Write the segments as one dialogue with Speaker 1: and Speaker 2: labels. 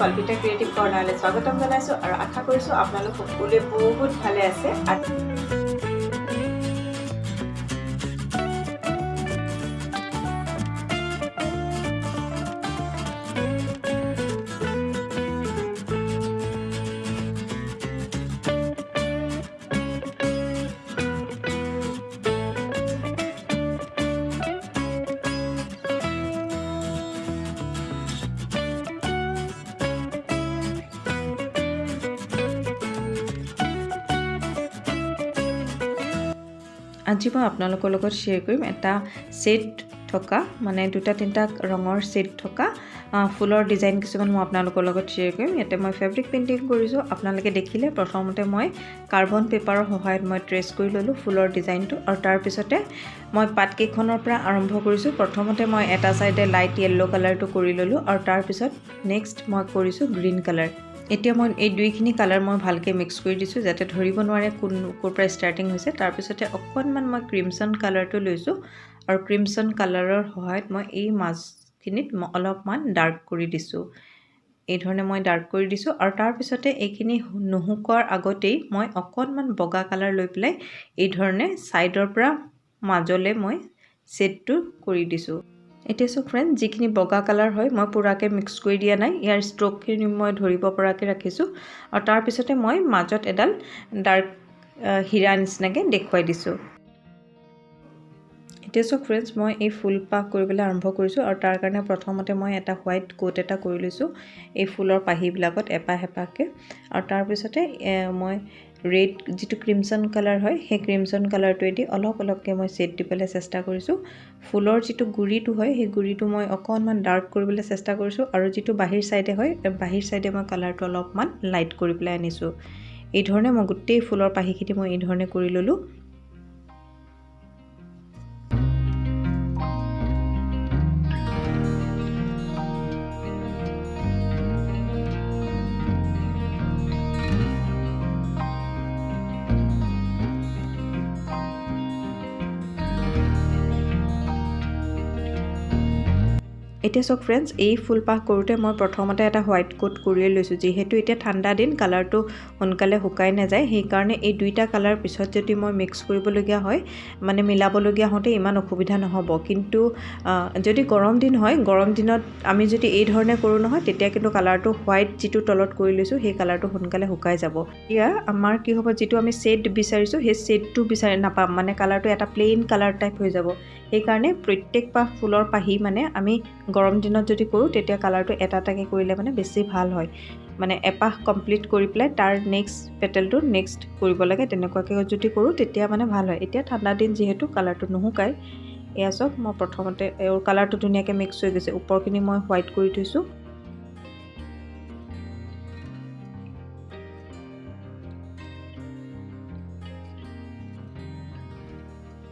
Speaker 1: Kalpita creative কৰ্ণাৰলৈ স্বাগতম জনাইছোঁ আৰু আশা কৰিছোঁ আপোনালোক সকলোৱে বহুত ভালে আছে। আজি মই আপোনালোকৰ লগত শ্বেয়াৰ কৰিম এটা ছেট থকা মানে দুটা তিনিটা ৰঙৰ ছেট থকা ফুলৰ ডিজাইন কিছুমান মই আপোনালোকৰ লগত শ্বেয়াৰ কৰিম। ইয়াতে মই ফেব্ৰিক পেইণ্টিং কৰিছোঁ। আপোনালোকে দেখিলে প্ৰথমতে মই কাৰ্বন পেপাৰৰ সহায়ত মই ট্ৰেছ কৰি ল'লোঁ ফুলৰ ডিজাইনটো আৰু তাৰপিছতে মই পাতকেইখনৰ পৰা আৰম্ভ কৰিছোঁ। প্ৰথমতে মই এটা ছাইডে লাইট য়েল্ল' কালাৰটো কৰি ল'লোঁ আৰু তাৰপিছত নেক্সট মই কৰিছোঁ গ্ৰীণ কালাৰ এতিয়া মই এই দুইখিনি কালাৰ মই ভালকৈ মিক্স কৰি দিছোঁ যাতে ধৰিব নোৱাৰে কোন ক'ৰ পৰা ষ্টাৰ্টিং হৈছে। তাৰপিছতে অকণমান মই ক্ৰিমচন কালাৰটো লৈছোঁ আৰু ক্ৰিমচন কালাৰৰ সহায়ত মই এই মাজখিনিত মই অলপমান ডাৰ্ক কৰি দিছোঁ। এই ধৰণে মই ডাৰ্ক কৰি দিছোঁ আৰু তাৰপিছতে এইখিনি নুশুকোৱাৰ আগতেই মই অকণমান বগা কালাৰ লৈ পেলাই এই ধৰণে ছাইডৰ পৰা মাজলৈ মই ছেটটো কৰি দিছোঁ। এতিয়া চাওক ফ্ৰেণ্ড যিখিনি বগা কালাৰ হয় মই পূৰাকৈ মিক্স কৰি দিয়া নাই। ইয়াৰ ষ্ট্ৰ'কখিনি মই ধৰিব পৰাকৈ ৰাখিছোঁ। আৰু তাৰপিছতে মই মাজত এডাল ডাৰ্ক হীৰা নিচিনাকৈ দেখুৱাই দিছোঁ। এতিয়া চাওক ফ্ৰেণ্ডছ মই এই ফুলপাহ কৰিবলৈ আৰম্ভ কৰিছোঁ আৰু তাৰ কাৰণে প্ৰথমতে মই এটা হোৱাইট কোট এটা কৰি লৈছোঁ এই ফুলৰ পাহিবিলাকত এপাহ এপাহকৈ। আৰু তাৰপিছতে মই ৰেড যিটো ক্ৰিমচন কালাৰ হয় সেই ক্ৰিমচন কালাৰটোৱেদি অলপ অলপকৈ মই ছেট দিবলৈ চেষ্টা কৰিছোঁ। ফুলৰ যিটো গুৰিটো হয় সেই গুৰিটো মই অকণমান ডাৰ্ক কৰিবলৈ চেষ্টা কৰিছোঁ আৰু যিটো বাহিৰ ছাইডে হয় বাহিৰ ছাইডে মই কালাৰটো অলপমান লাইট কৰি পেলাই আনিছোঁ। এই ধৰণে মই গোটেই ফুলৰ পাহিখিনি মই এই ধৰণে কৰি ল'লোঁ। এতিয়া চাওক ফ্ৰেণ্ডছ এই ফুলপাহ কৰোঁতে মই প্ৰথমতে এটা হোৱাইট কোট কৰিয়ে লৈছোঁ। যিহেতু এতিয়া ঠাণ্ডা দিন কালাৰটো সোনকালে শুকাই নাযায় সেইকাৰণে এই দুইটা কালাৰ পিছত যদি মই মিক্স কৰিবলগীয়া হয় মানে মিলাবলগীয়া হওঁতে ইমান অসুবিধা নহ'ব। কিন্তু যদি গৰম দিন হয় গৰম দিনত আমি যদি এই ধৰণে কৰোঁ নহয় তেতিয়া কিন্তু কালাৰটো হোৱাইট যিটো তলত কৰি লৈছোঁ সেই কালাৰটো সোনকালে শুকাই যাব। এতিয়া আমাৰ কি হ'ব যিটো আমি ছেট বিচাৰিছোঁ সেই ছেটটো বিচাৰি নাপাম মানে কালাৰটো এটা প্লেইন কালাৰ টাইপ হৈ যাব। সেইকাৰণে প্ৰত্যেক পাহ ফুলৰ পাহি মানে আমি গৰম দিনত যদি কৰোঁ তেতিয়া কালাৰটো এটা এটাকৈ কৰিলে মানে বেছি ভাল হয়। মানে এপাহ কমপ্লিট কৰি পেলাই তাৰ নেক্সট পেটেলটো নেক্সট কৰিব লাগে তেনেকুৱাকৈ যদি কৰোঁ তেতিয়া মানে ভাল হয়। এতিয়া ঠাণ্ডা দিন যিহেতু কালাৰটো নুশুকায় এয়া চাওক মই প্ৰথমতে এওঁৰ কালাৰটো ধুনীয়াকৈ মিক্স হৈ গৈছে। ওপৰখিনি মই হোৱাইট কৰি থৈছোঁ।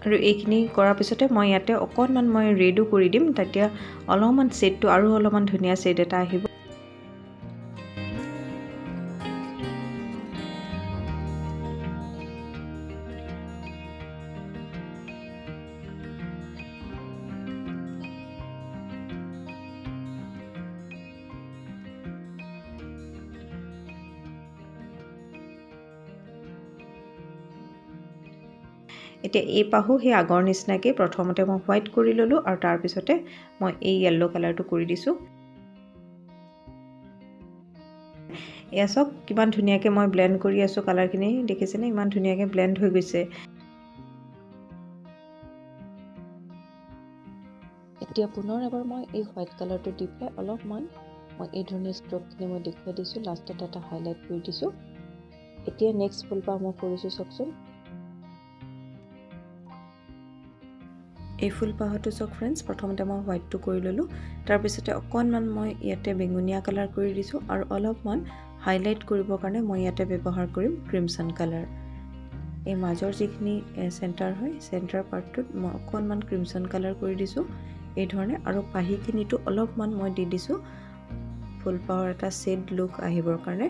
Speaker 1: আৰু এইখিনি কৰাৰ পিছতে মই ইয়াতে অকণমান মই ৰেডো কৰি দিম। তেতিয়া অলপমান ছেটটো আৰু অলপমান ধুনীয়া ছেট এটা আহিব। এতিয়া এই পাহো সেই আগৰ নিচিনাকৈ প্ৰথমতে মই হোৱাইট কৰি ল'লোঁ আৰু তাৰপিছতে মই এই য়েল্ল' কালাৰটো কৰি দিছোঁ। এয়া চাওক কিমান ধুনীয়াকৈ মই ব্লেণ্ড কৰি আছোঁ কালাৰখিনি দেখিছেনে? ইমান ধুনীয়াকৈ ব্লেণ্ড হৈ গৈছে। এতিয়া পুনৰ এবাৰ মই এই হোৱাইট কালাৰটো দি পেলাই অলপমান মই এই ধৰণে ষ্ট্ৰকখিনি মই দেখুৱাই দিছোঁ লাষ্টত এটা হাইলাইট কৰি দিছোঁ। এতিয়া নেক্সট ফুলপাহ মই কৰিছোঁ চাওকচোন। এই ফুলপাহটো চাওক ফ্ৰেণ্ডছ প্ৰথমতে মই হোৱাইটটো কৰি ল'লোঁ। তাৰপিছতে অকণমান মই ইয়াতে বেঙুনীয়া কালাৰ কৰি দিছোঁ আৰু অলপমান হাইলাইট কৰিবৰ কাৰণে মই ইয়াতে ব্যৱহাৰ কৰিম ক্ৰিমচন কালাৰ এই মাজৰ যিখিনি চেণ্টাৰ হয় চেণ্টাৰ পাৰ্টটোত মই অকণমান ক্ৰিমচন কালাৰ কৰি দিছোঁ। এই ধৰণে আৰু পাহিখিনিতো অলপমান মই দি দিছোঁ। ফুলপাহৰ এটা ছেড লুক আহিবৰ কাৰণে।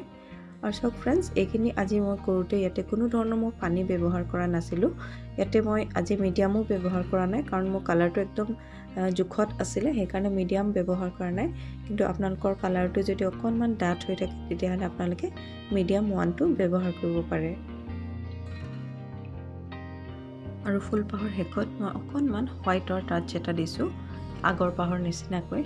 Speaker 1: আৰু চাওক ফ্ৰেণ্ডছ এইখিনি আজি মই কৰোঁতে ইয়াতে কোনো ধৰণৰ মই পানী ব্যৱহাৰ কৰা নাছিলোঁ। ইয়াতে মই আজি মিডিয়ামো ব্যৱহাৰ কৰা নাই কাৰণ মোৰ কালাৰটো একদম জোখত আছিলে সেইকাৰণে মিডিয়াম ব্যৱহাৰ কৰা নাই। কিন্তু আপোনালোকৰ কালাৰটো যদি অকণমান ডাঠ হৈ থাকে তেতিয়াহ'লে আপোনালোকে মিডিয়াম ওৱানটো ব্যৱহাৰ কৰিব পাৰে। আৰু ফুলপাহৰ শেষত মই অকণমান হোৱাইটৰ টাচ এটা দিছোঁ আগৰ পাহৰ নিচিনাকৈ।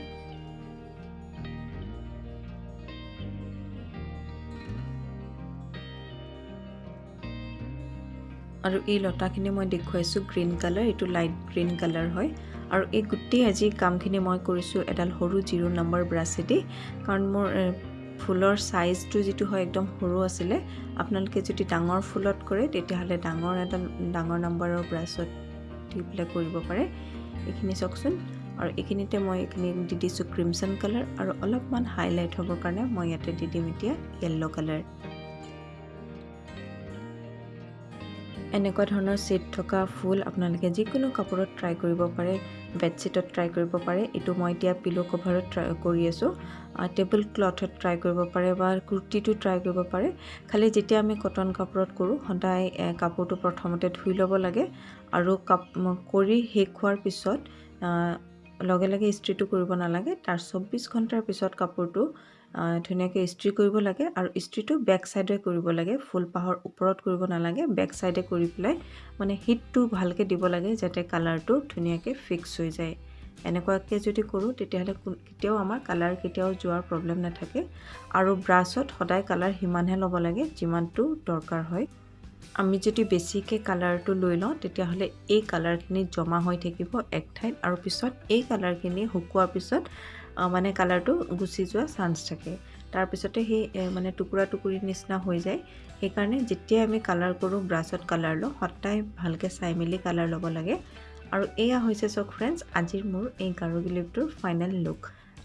Speaker 1: আৰু এই লতাখিনি মই দেখুৱাইছোঁ গ্ৰীণ কালাৰ এইটো লাইট গ্ৰীণ কালাৰ হয়। আৰু এই গোটেই আজি কামখিনি মই কৰিছোঁ এডাল সৰু জিৰ' নম্বৰ ব্ৰাছেদি কাৰণ মোৰ ফুলৰ চাইজটো যিটো হয় একদম সৰু আছিলে আপোনালোকে যদি ডাঙৰ ফুলত কৰে তেতিয়াহ'লে ডাঙৰ এডাল ডাঙৰ নম্বৰৰ ব্ৰাছত দি পেলাই কৰিব পাৰে। এইখিনি চাওকচোন। আৰু এইখিনিতে মই এইখিনি দি দিছোঁ ক্ৰিমচন কালাৰ আৰু অলপমান হাইলাইট হ'বৰ কাৰণে মই ইয়াতে দি দিম এতিয়া য়েল্ল' কালাৰ এনেকুৱা ধৰণৰ ছেট থকা ফুল আপোনালোকে যিকোনো কাপোৰত ট্ৰাই কৰিব পাৰে বেডশ্বীটত ট্ৰাই কৰিব পাৰে এইটো মই এতিয়া পিল' কভাৰত ট্ৰাই কৰি আছোঁ টেবুল ক্লথত ট্ৰাই কৰিব পাৰে বা কুৰ্তিটো ট্ৰাই কৰিব পাৰে। খালি যেতিয়া আমি কটন কাপোৰত কৰোঁ সদায় কাপোৰটো প্ৰথমতে ধুই ল'ব লাগে আৰু কাপ কৰি শেষ হোৱাৰ পিছত লগে লগে ইস্ত্ৰিটো কৰিব নালাগে। তাৰ চৌব্বিছ ঘণ্টাৰ পিছত কাপোৰটো ধুনীয়াকৈ ইস্ত্ৰি কৰিব লাগে আৰু ইস্ত্ৰিটো বেক চাইডে কৰিব লাগে। ফুলপাহৰ ওপৰত কৰিব নালাগে বেক চাইডে কৰি পেলাই মানে হিটটো ভালকৈ দিব লাগে যাতে কালাৰটো ধুনীয়াকৈ ফিক্স হৈ যায়। এনেকুৱাকৈ যদি কৰোঁ তেতিয়াহ'লে কেতিয়াও আমাৰ কালাৰ কেতিয়াও যোৱাৰ প্ৰব্লেম নাথাকে। আৰু ব্ৰাছত সদায় কালাৰ সিমানহে ল'ব লাগে যিমানটো দৰকাৰ হয়। আমি যদি বেছিকৈ কালাৰটো লৈ লওঁ তেতিয়াহ'লে এই কালাৰখিনি জমা হৈ থাকিব এক ঠাইত। আৰু পিছত এই কালাৰখিনি শুকোৱাৰ পিছত মানে কালাৰটো গুচি যোৱা চান্স থাকে। তাৰপিছতে সেই মানে টুকুৰা টুকুৰি নিচিনা হৈ যায়। সেইকাৰণে যেতিয়াই আমি কালাৰ কৰোঁ ব্ৰাছত কালাৰ লওঁ সদায় ভালকৈ চাই মেলি কালাৰ ল'ব লাগে। আৰু এয়া হৈছে চাওক ফ্ৰেণ্ডছ আজিৰ মোৰ এই গাৰু গিলিপটোৰ ফাইনেল লুক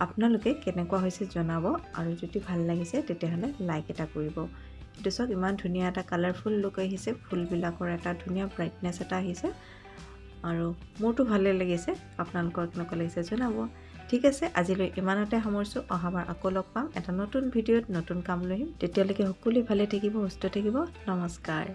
Speaker 1: আপোনালোকে কেনেকুৱা হৈছে জনাব আৰু যদি ভাল লাগিছে তেতিয়াহ'লে লাইক এটা কৰিব। এইটো চাওক ইমান ধুনীয়া এটা কালাৰফুল লুক আহিছে ফুলবিলাকৰ এটা ধুনীয়া ব্ৰাইটনেছ এটা আহিছে। আৰু মোৰতো ভালেই লাগিছে আপোনালোকৰ কেনেকুৱা লাগিছে জনাব। ঠিক আছে আজিলৈ ইমানতে সামৰিছোঁ। অহাবাৰ আকৌ লগ পাম। এটা নতুন ভিডিঅ'ত নতুন কাম লৈ আহিম। তেতিয়ালৈকে সকলোৱে ভালে থাকিব সুস্থ থাকিব। নমস্কাৰ।